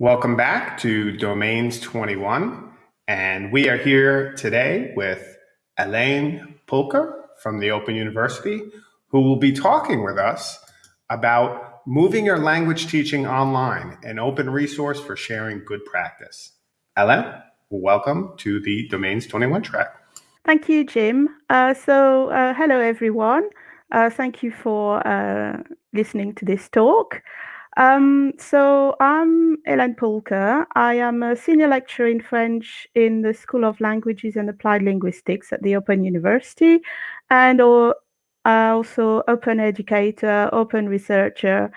Welcome back to Domains 21. And we are here today with Elaine Pulker from the Open University, who will be talking with us about moving your language teaching online, an open resource for sharing good practice. Elaine, welcome to the Domains 21 track. Thank you, Jim. Uh, so, uh, hello, everyone. Uh, thank you for uh, listening to this talk. Um, so I'm Hélène Pulker. I am a senior lecturer in French in the School of Languages and Applied Linguistics at the Open University, and also open educator, open researcher.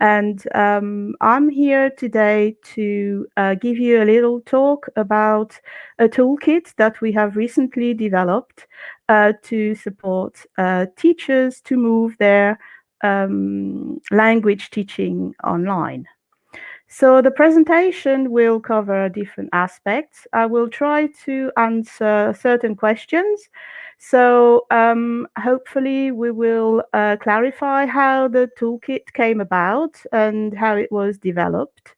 And um, I'm here today to uh, give you a little talk about a toolkit that we have recently developed uh, to support uh, teachers to move their um, language teaching online. So the presentation will cover different aspects. I will try to answer certain questions. So um, hopefully we will uh, clarify how the toolkit came about and how it was developed,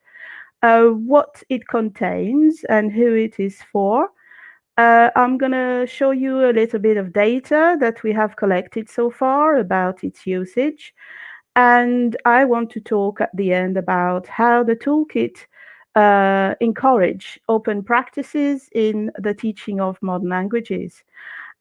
uh, what it contains and who it is for, uh, I'm going to show you a little bit of data that we have collected so far about its usage. And I want to talk at the end about how the toolkit uh, encourage open practices in the teaching of modern languages.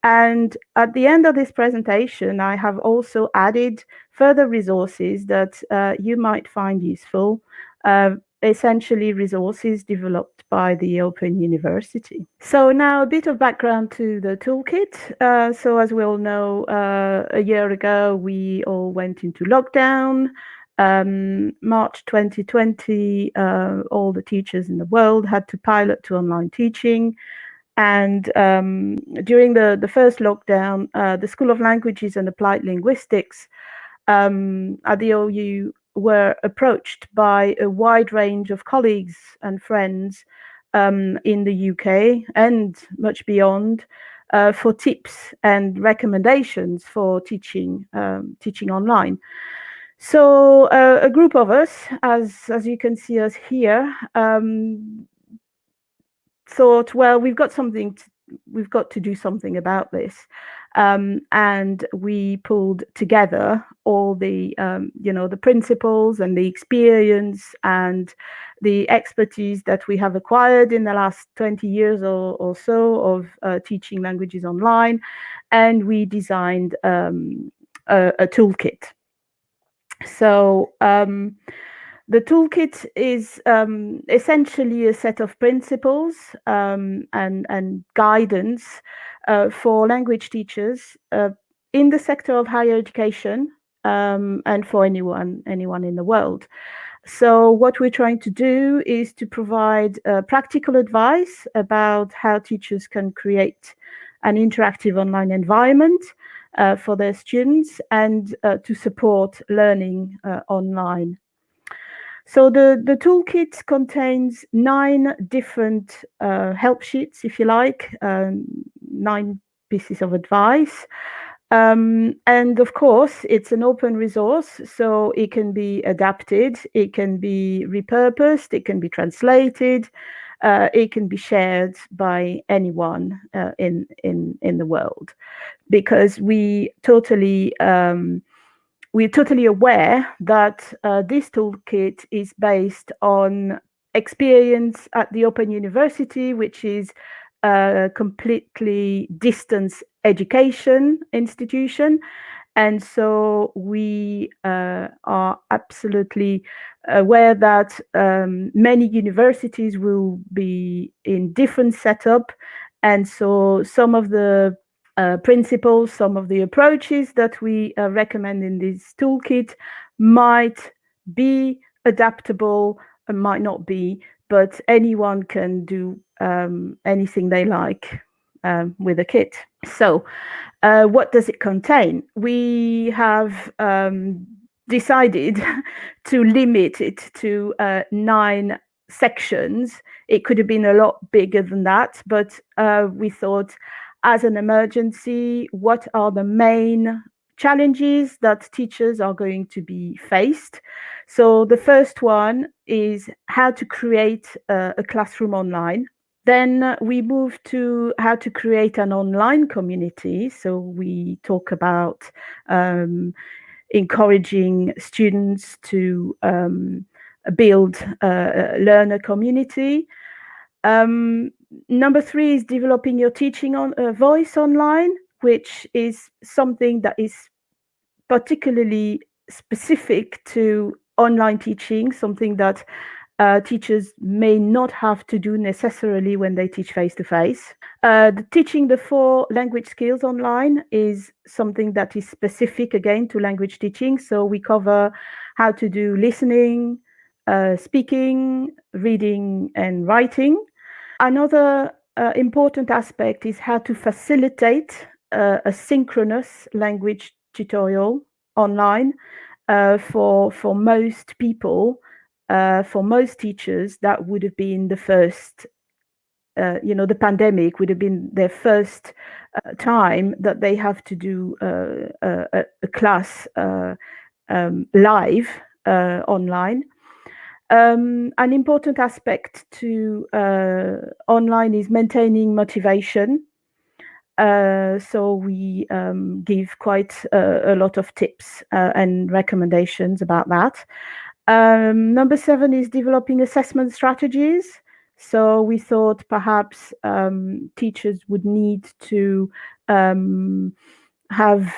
And at the end of this presentation, I have also added further resources that uh, you might find useful uh, essentially resources developed by the Open University. So now a bit of background to the toolkit. Uh, so as we all know, uh, a year ago, we all went into lockdown. Um, March 2020, uh, all the teachers in the world had to pilot to online teaching. And um, during the, the first lockdown, uh, the School of Languages and Applied Linguistics um, at the OU were approached by a wide range of colleagues and friends um, in the UK and much beyond uh, for tips and recommendations for teaching um, teaching online. So uh, a group of us, as as you can see us here, um, thought, well, we've got something, to, we've got to do something about this. Um, and we pulled together all the um, you know the principles and the experience and the expertise that we have acquired in the last 20 years or, or so of uh, teaching languages online and we designed um, a, a, toolkit so um, the toolkit is um, essentially a set of principles um, and, and guidance uh, for language teachers uh, in the sector of higher education um, and for anyone anyone in the world. So what we're trying to do is to provide uh, practical advice about how teachers can create an interactive online environment uh, for their students and uh, to support learning uh, online. So the, the toolkit contains nine different uh, help sheets, if you like, um, nine pieces of advice. Um, and of course, it's an open resource, so it can be adapted, it can be repurposed, it can be translated, uh, it can be shared by anyone uh, in in in the world, because we totally um, we're totally aware that uh, this toolkit is based on experience at the Open University, which is a completely distance education institution. And so we uh, are absolutely aware that um, many universities will be in different setup. And so some of the uh, principles, some of the approaches that we uh, recommend in this toolkit might be adaptable and might not be, but anyone can do um, anything they like um, with a kit. So uh, what does it contain? We have um, decided to limit it to uh, nine sections. It could have been a lot bigger than that, but uh, we thought as an emergency, what are the main challenges that teachers are going to be faced? So the first one is how to create a, classroom online. Then we move to how to create an online community. So we talk about um, encouraging students to um, build a learner community. Um, number three is developing your teaching on uh, voice online, which is something that is particularly specific to online teaching, something that uh, teachers may not have to do necessarily when they teach face to face. teaching the four language skills online is something that is specific again to language teaching. So we cover how to do listening, uh, speaking, reading, and writing. Another uh, important aspect is how to facilitate uh, a synchronous language tutorial online uh, for for most people uh, for most teachers, that would have been the first, uh, you know, the pandemic would have been their first uh, time that they have to do a, a, class um, live online. Um, an important aspect to online is maintaining motivation. so we um, give quite a, a, lot of tips and recommendations about that. Um, number seven is developing assessment strategies. So we thought perhaps um, teachers would need to um, have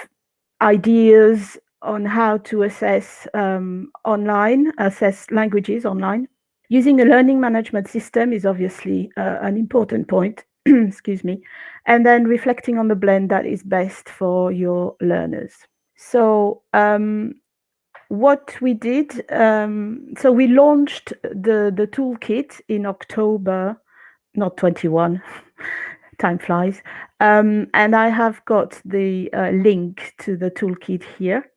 ideas on how to assess um, online, assess languages online. Using a learning management system is obviously uh, an important point, excuse me, and then reflecting on the blend that is best for your learners. So um, what we did, um, so we launched the, the toolkit in October, not 21, time flies. Um, and I have got the uh, link to the toolkit here.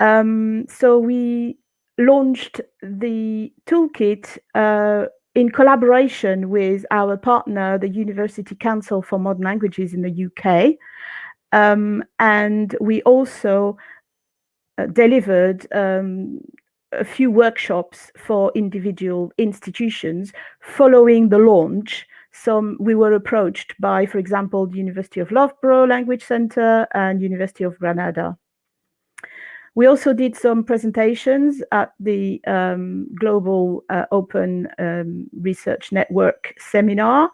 Um, so we launched the toolkit uh, in collaboration with our partner, the University Council for Modern Languages in the UK. Um, and we also uh, delivered um, a few workshops for individual institutions following the launch. Some we were approached by, for example, the University of Loughborough Language Center and University of Granada. We also did some presentations at the um, Global uh, Open um, Research Network seminar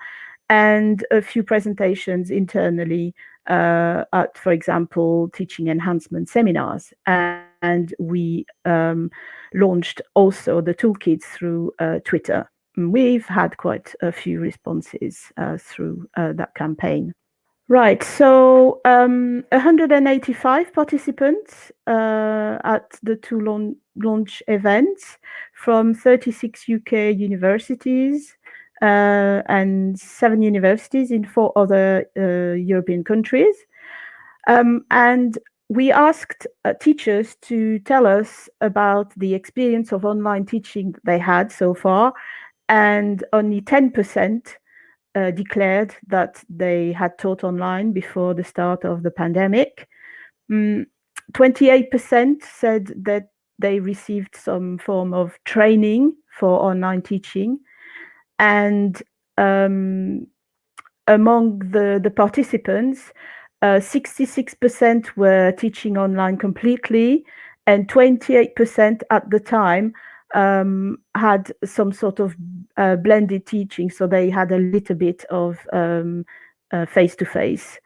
and a few presentations internally uh, at, for example, teaching enhancement seminars. And we um, launched also the toolkits through uh, Twitter. We've had quite a few responses uh, through uh, that campaign. Right, so um, 185 participants uh, at the two launch, launch events from 36 UK universities, uh, and seven universities in four other uh, European countries. Um, and we asked uh, teachers to tell us about the experience of online teaching they had so far, and only 10% uh, declared that they had taught online before the start of the pandemic. 28% mm, said that they received some form of training for online teaching and um, among the, the participants, 66% uh, were teaching online completely, and 28% at the time um, had some sort of uh, blended teaching. So they had a little bit of face to face.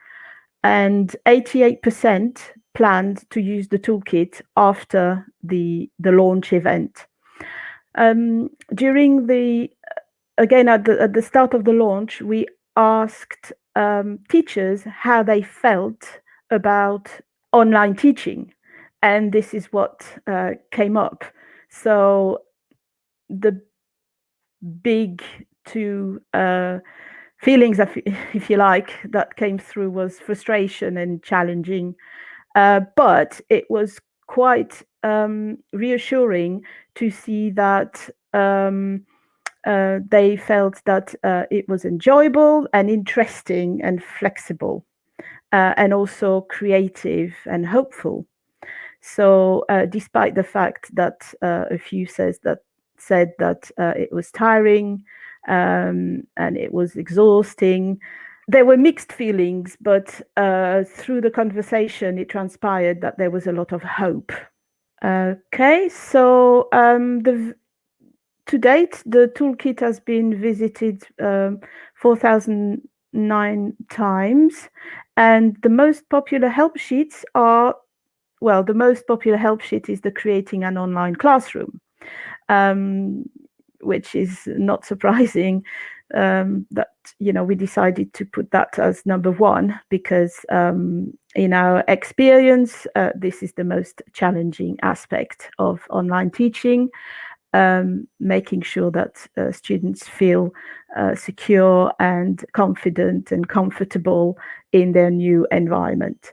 And 88% planned to use the toolkit after the, the launch event. Um, during the again, at the, at the start of the launch, we asked um, teachers how they felt about online teaching. And this is what uh, came up. So the big two uh, feelings, if you like, that came through was frustration and challenging. Uh, but it was quite um, reassuring to see that um, uh, they felt that uh, it was enjoyable and interesting and flexible, uh, and also creative and hopeful. So, uh, despite the fact that a few says that said that uh, it was tiring um, and it was exhausting, there were mixed feelings. But through the conversation, it transpired that there was a lot of hope. Okay, so um, the to date, the toolkit has been visited um, 4,009 times, and the most popular help sheets are, well, the most popular help sheet is the creating an online classroom, um, which is not surprising um, that, you know, we decided to put that as number one because um, in our experience, uh, this is the most challenging aspect of online teaching um, making sure that uh, students feel uh, secure and confident and comfortable in their new environment.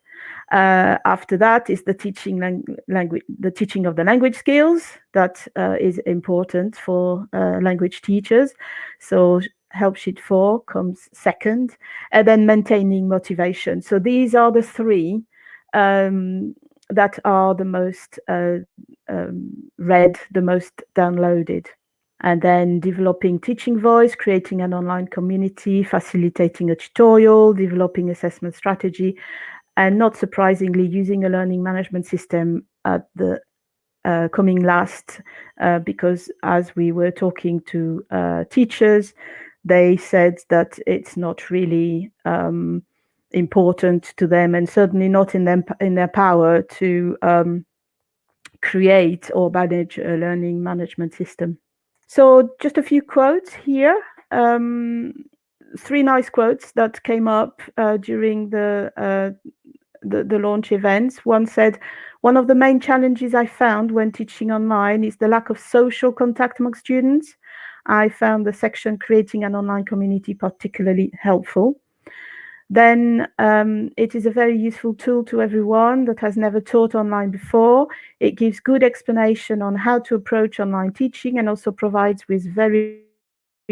Uh, after that is the teaching language, the teaching of the language skills that uh, is important for uh, language teachers. So help sheet four comes second, and then maintaining motivation. So these are the three um, that are the most uh, um, read, the most downloaded. And then developing teaching voice, creating an online community, facilitating a tutorial, developing assessment strategy, and not surprisingly, using a learning management system at the uh, coming last, uh, because as we were talking to uh, teachers, they said that it's not really um, important to them and certainly not in them in their power to um, create or manage a learning management system. So just a few quotes here. Um, three nice quotes that came up uh, during the, uh, the, the launch events. One said, "One of the main challenges I found when teaching online is the lack of social contact among students. I found the section creating an online community particularly helpful." then um, it is a very useful tool to everyone that has never taught online before. It gives good explanation on how to approach online teaching and also provides with very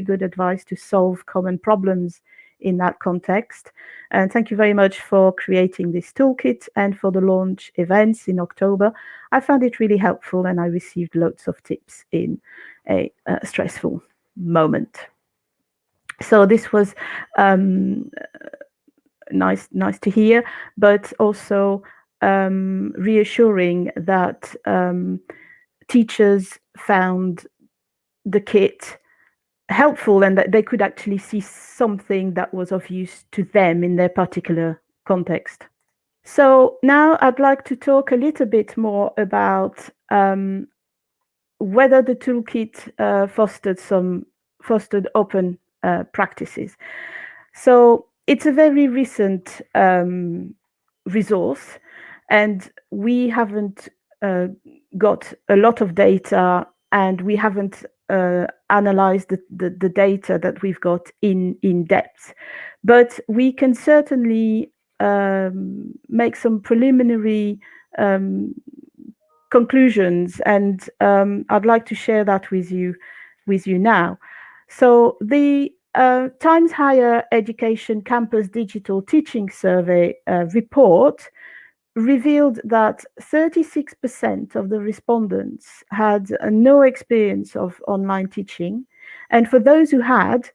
good advice to solve common problems in that context. And thank you very much for creating this toolkit and for the launch events in October. I found it really helpful and I received lots of tips in a, a stressful moment. So this was um, nice nice to hear, but also um, reassuring that um, teachers found the kit helpful and that they could actually see something that was of use to them in their particular context. So now I'd like to talk a little bit more about um, whether the toolkit uh, fostered some fostered open uh, practices. So it's a very recent um, resource, and we haven't uh, got a lot of data, and we haven't uh, analyzed the, the, the, data that we've got in in depth. But we can certainly um, make some preliminary um, conclusions, and um, I'd like to share that with you with you now. So the uh, Times Higher Education Campus Digital Teaching Survey uh, report revealed that 36% of the respondents had uh, no experience of online teaching. And for those who had,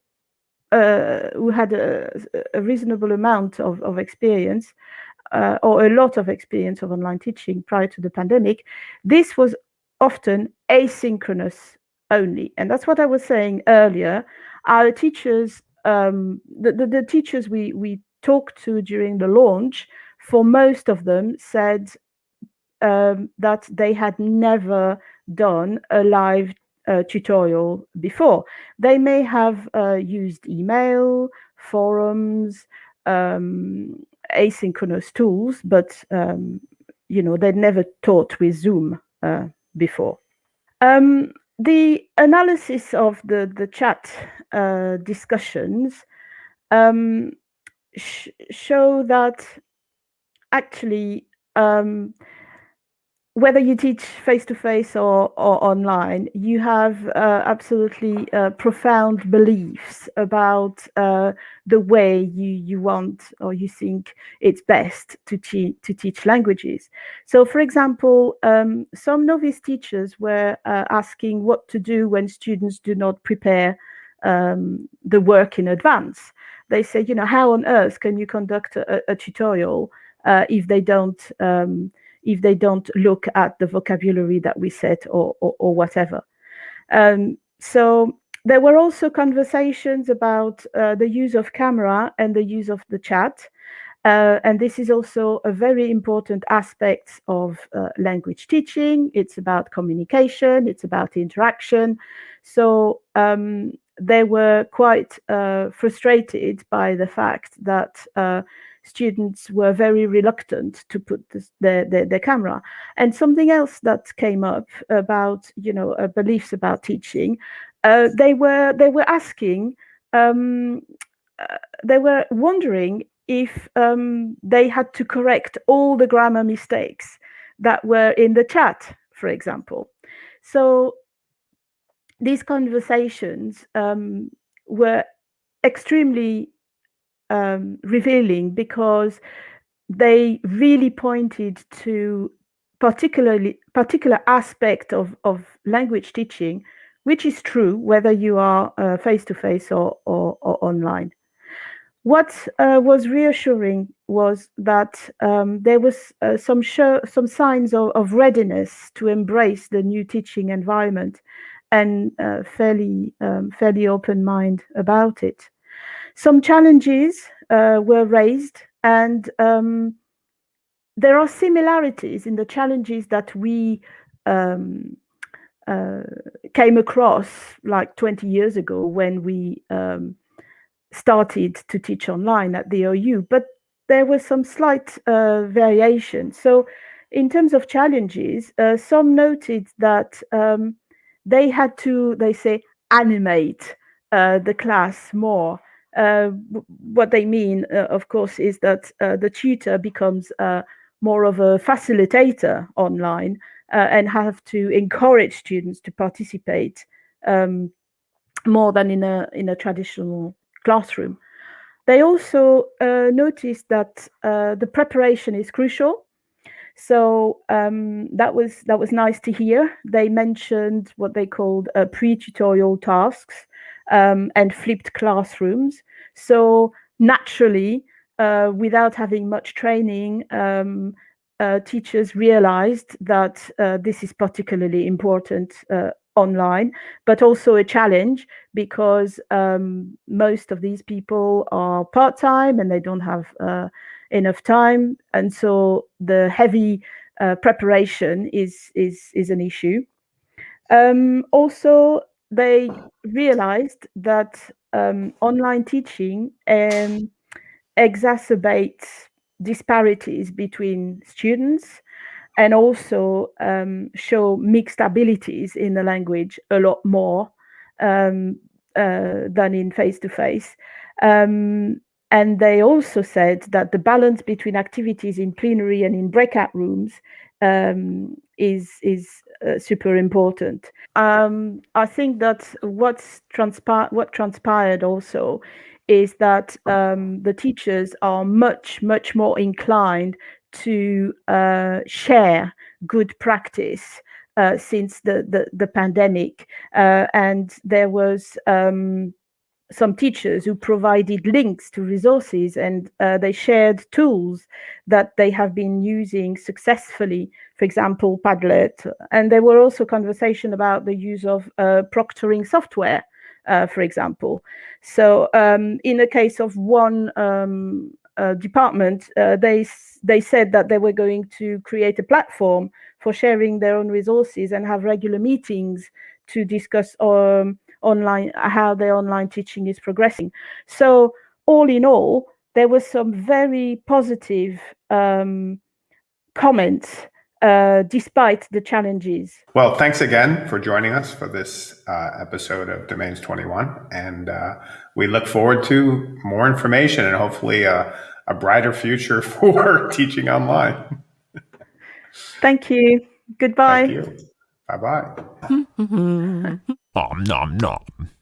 uh, who had a, a, reasonable amount of, of experience, uh, or a lot of experience of online teaching prior to the pandemic, this was often asynchronous only. And that's what I was saying earlier our teachers, um, the, the, the, teachers we, we talked to during the launch, for most of them said um, that they had never done a live uh, tutorial before. They may have uh, used email, forums, um, asynchronous tools, but um, you know they'd never taught with Zoom uh, before. Um, the analysis of the the chat uh, discussions um, sh show that actually um, whether you teach face to face or, or online, you have uh, absolutely uh, profound beliefs about uh, the way you, you want or you think it's best to, te- to teach languages. So, for example, um, some novice teachers were uh, asking what to do when students do not prepare um, the work in advance. They say, you know, how on earth can you conduct a, a tutorial uh, if they don't? Um, if they don't look at the vocabulary that we set or, or, or whatever. Um, so there were also conversations about uh, the use of camera and the use of the chat. Uh, and this is also a very important aspect of uh, language teaching. It's about communication, it's about interaction. So um, they were quite uh, frustrated by the fact that uh, students were very reluctant to put this, their, their, their camera. And something else that came up about, you know, uh, beliefs about teaching, uh, they were they were asking, um, uh, they were wondering if um, they had to correct all the grammar mistakes that were in the chat, for example. So these conversations um, were extremely um, revealing because they really pointed to particularly particular aspect of, of language teaching, which is true whether you are face to face or, or, or, online. What uh, was reassuring was that um, there was uh, some show, some signs of, of, readiness to embrace the new teaching environment, and uh, fairly um, fairly open mind about it. Some challenges uh, were raised, and um, there are similarities in the challenges that we um, uh, came across like 20 years ago when we um, started to teach online at the OU, but there was some slight uh, variation. So, in terms of challenges, uh, some noted that um, they had to, they say, animate uh, the class more what they mean, uh, of course, is that uh, the tutor becomes uh, more of a facilitator online uh, and have to encourage students to participate um, more than in a in a traditional classroom. They also uh, noticed that the preparation is crucial. So um, that was that was nice to hear. They mentioned what they called pre-tutorial tasks, um, and flipped classrooms. So naturally, uh, without having much training, um, uh, teachers realized that uh, this is particularly important uh, online, but also a challenge because um, most of these people are part-time and they don't have uh, enough time, and so the heavy uh, preparation is is is an issue. Um, also, they realized that um, online teaching um, exacerbates disparities between students and also um, show mixed abilities in the language a lot more um, uh, than in face to face. And they also said that the balance between activities in plenary and in breakout rooms um, is is uh, super important. Um, I think that what's transpired what transpired also is that um, the teachers are much much more inclined to uh, share good practice uh, since the, the, the pandemic, uh, and there was um, some teachers who provided links to resources and uh, they shared tools that they have been using successfully, for example, Padlet. And there were also conversation about the use of uh, proctoring software, uh, for example. So um, in the case of one um, uh, department, uh, they, they said that they were going to create a platform for sharing their own resources and have regular meetings to discuss um, online how their online teaching is progressing. So all in all, there was some very positive um, comments uh, despite the challenges. Well, thanks again for joining us for this uh, episode of Domains 21. And uh, we look forward to more information and hopefully a, a brighter future for teaching online. Thank you. Goodbye. Thank you. Bye bye. Nom nom nom.